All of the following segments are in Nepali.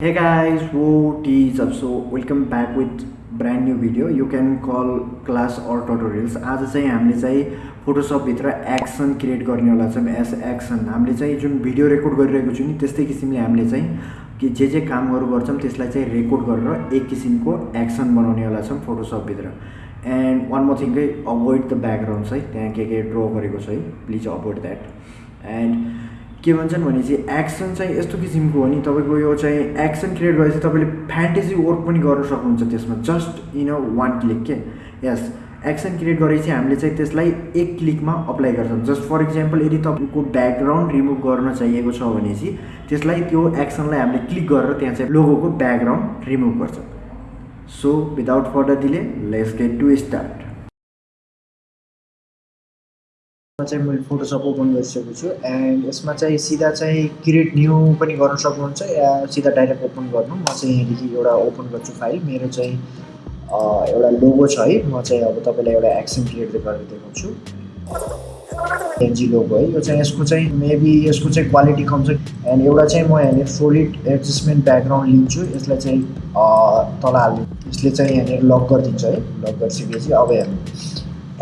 Hey guys, what is up? So welcome back with brand new video. You can call class or tutorials. आज चाहिँ हामीले चाहिँ फोटोसपभित्र एक्सन क्रिएट गर्नेवाला छौँ एस एक्सन हामीले चाहिँ जुन भिडियो रेकर्ड गरिरहेको छु नि त्यस्तै किसिमले हामीले चाहिँ कि जे जे कामहरू गर्छौँ त्यसलाई चाहिँ रेकर्ड गरेर एक किसिमको एक्सन बनाउनेवाला छौँ फोटोसपभित्र एन्ड वान मोर थिङकै अभोइड द ब्याकग्राउन्ड्स है त्यहाँ के के ड्र गरेको छ है प्लिज अभोइड द्याट एन्ड के भन्छन् भने चाहिँ एक्सन चाहिँ यस्तो किसिमको हो नि तपाईँको यो चाहिँ एक्सन क्रिएट गरेपछि तपाईँले फ्यान्टेसी वर्क पनि गर्न सक्नुहुन्छ त्यसमा just in a one click के? यस एक्सन क्रिएट गरेपछि हामीले चाहिँ त्यसलाई एक क्लिकमा अप्लाई गर्छौँ। जस्ट फर इक्जाम्पल यदि तपाईँको ब्याकग्राउन्ड रिमुभ गर्न चाहिएको छ भने चाहिँ त्यसलाई त्यो एक्सनलाई हामीले क्लिक गरेर त्यहाँ चाहिँ लोगोको ब्याकग्राउन्ड रिमुभ गर्छ। So without further delay let's get to start चाहिँ मैले फोटोसप ओपन गरिसकेको छु एन्ड यसमा चाहिँ सिधा चाहिँ क्रिएट न्यू पनि गर्न सक्नुहुन्छ या सिधा डाइरेक्ट ओपन गर्नु। म चाहिँ यहाँदेखि एउटा ओपन गर्छु फाइल मेरो चाहिँ एउटा लोगो छ है। म चाहिँ अब तपाईँलाई एउटा एक्सन क्रिएट गरेर देखाउँछु। एनजी लोगो है। यो चाहिँ यसको चाहिँ मेबी यसको चाहिँ क्वालिटी कम छ। एन्ड एउटा चाहिँ म यहाँनिर सोलिड एडजस्टमेन्ट ब्याकग्राउन्ड लिन्छु। यसलाई चाहिँ तल हाल्नु। यसले चाहिँ यहाँनिर लक गरिदिन्छ है। लक गरिसकेपछि अब हेर्नु।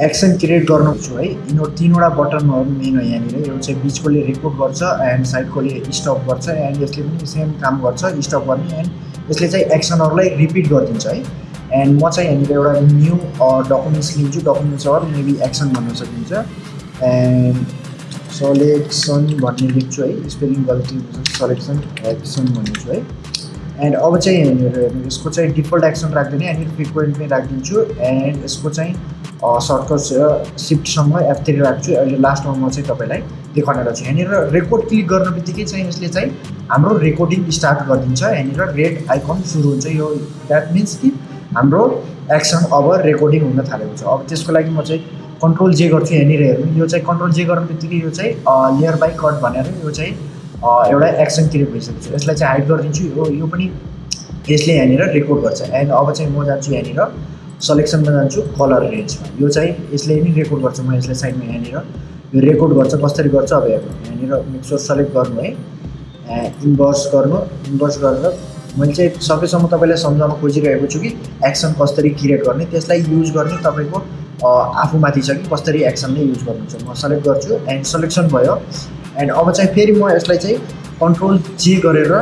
एक्सन क्रिएट गर्नु छु है। यिनीहरू तिनवटा बटनहरू मेन हो यहाँनिर। यो चाहिँ बिचकोले रेकर्ड गर्छ एन्ड साइडकोले स्टप गर्छ एन्ड यसले पनि सेम काम गर्छ स्टप गर्ने एन्ड यसले चाहिँ एक्सनहरूलाई रिपिट गरिदिन्छ है। एन्ड म चाहिँ यहाँनिर एउटा न्यू डकुमेन्ट्स लिन्छु। डकुमेन्ट्स अर मेबी एक्सन भन्न सकिन्छ। एन्ड सलेक्सन भन्ने लेख्छु है। स्पेलिङ गल्ती सलेक्सन एक्सन भन्ने छु है। एन्ड अब चाहिँ यसको चाहिँ डिफल्ट एक्सन राख्दैन यहाँनिर फ्रिक्वेन्ट नै राखिदिन्छु। एन्ड यसको चाहिँ सर्टकट सिफ्टसँग एफ थ्री राख्छु। अहिले लास्टमा म चाहिँ तपाईँलाई देखाउनेलाई छु। यहाँनिर रेकर्ड क्लिक गर्ने बित्तिकै चाहिँ यसले चाहिँ हाम्रो रेकर्डिङ स्टार्ट गरिदिन्छ। यहाँनिर रेड आइकन सुरु हुन्छ यो। द्याट मिन्स कि हाम्रो एक्सन अब रेकर्डिङ हुन थालेको छ। अब त्यसको लागि म चाहिँ कन्ट्रोल जे गर्छु। यहाँनिर हेर्नु यो चाहिँ कन्ट्रोल जे गर्ने बित्तिकै यो चाहिँ लेयर बाई कट भनेर यो चाहिँ एउटा एक्सन क्रिएट भइसकेको छ। यसलाई चाहिँ हाइड गरिदिन्छु। यो यो पनि यसले यहाँनिर रेकर्ड गर्छ। एन्ड अब चाहिँ म जान्छु यहाँनिर सलेक्सनमा जान्छु कलर रेन्जमा यो चाहिँ यसले नै रेकर्ड गर्छ। म यसलाई साइडमा यहाँनिर यो रेकर्ड गर्छ कसरी गर्छ अब हेर्नु। यहाँनिर मिक्सर सेलेक्ट गर्नु है। इन्भर्स गर्नु। इन्भर्स गरेर मैले चाहिँ सकेसम्म तपाईँलाई सम्झाउन खोजिरहेको छु कि एक्सन कसरी क्रिएट गर्ने। त्यसलाई युज गर्ने तपाईँको आफूमाथि छ कि कसरी एक्सनले युज गर्नुहुन्छ। म सेलेक्ट गर्छु। एन्ड सेलेक्सन भयो। एन्ड अब चाहिँ फेरि म यसलाई चाहिँ कन्ट्रोल जे गरेर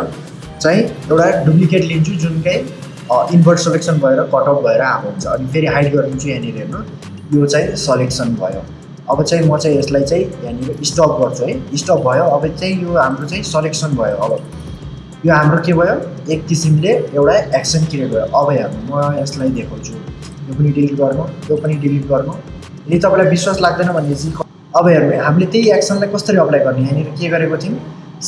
चाहिँ एउटा डुप्लिकेट लिन्छु जुन चाहिँ इन्भर्ट सेलेक्सन भएर कटअप भएर आएको हुन्छ। अनि फेरि हाइड गरिदिन्छु यहाँनिर हेर्नु। यो चाहिँ सलेक्सन भयो। अब चाहिँ म चाहिँ यसलाई चाहिँ यहाँनिर स्टप गर्छु है। स्टप भयो। अब चाहिँ यो हाम्रो चाहिँ सलेक्सन भयो। अब यो हाम्रो के भयो? एक किसिमले एउटा एक्सन क्रिएट भयो। अब हेर्नु म यसलाई देखाउँछु। यो पनि डिलिट गर्नु यो पनि डिलिट गर्नु यदि तपाईँलाई विश्वास लाग्दैन भने चाहिँ अब हेर्नु हामीले त्यही एक्सनलाई कसरी अप्लाई गर्ने? यहाँनिर के गरेको थियौँ?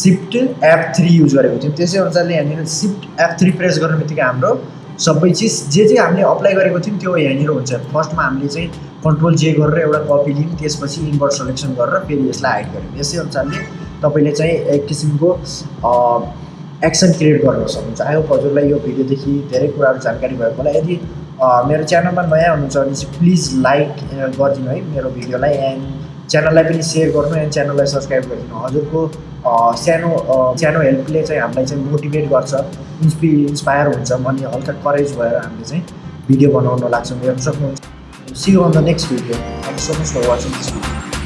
सिफ्ट एफ थ्री युज गरेको थियौँ। त्यसै अनुसारले यहाँनिर सिफ्ट एफ थ्री प्रेस गर्ने बित्तिकै हाम्रो सबै चिज जे जे हामीले अप्लाई गरेको थियौँ त्यो यहाँनिर हुन्छ। फर्स्टमा हामीले चाहिँ कन्ट्रोल जे गरेर एउटा कपी लियौँ त्यसपछि इन्भर्ट सेलेक्सन गरेर फेरि यसलाई हाइड गऱ्यौँ। यसै अनुसारले तपाईँले चाहिँ एक किसिमको एक्सन क्रिएट गर्न सक्नुहुन्छ। आयो हजुरलाई यो भिडियोदेखि धेरै कुराहरू जानकारी भएको होला। यदि मेरो च्यानलमा नयाँ हुनुहुन्छ भने चाहिँ प्लिज लाइक गरिदिनु है मेरो भिडियोलाई। एन्ड च्यानललाई पनि सेयर गर्नु एन्ड च्यानललाई सब्सक्राइब गरिदिनु हजुरको सानो सानो हेल्पले चाहिँ हामीलाई चाहिँ मोटिभेट गर्छ इन्सपि इन्सपायर हुन्छ अनि हल्का करेज भएर हामीले चाहिँ भिडियो बनाउन लाग्छौँ। हेर्नु सक्नुहुन्छ। See on the next video thank so much for watching this video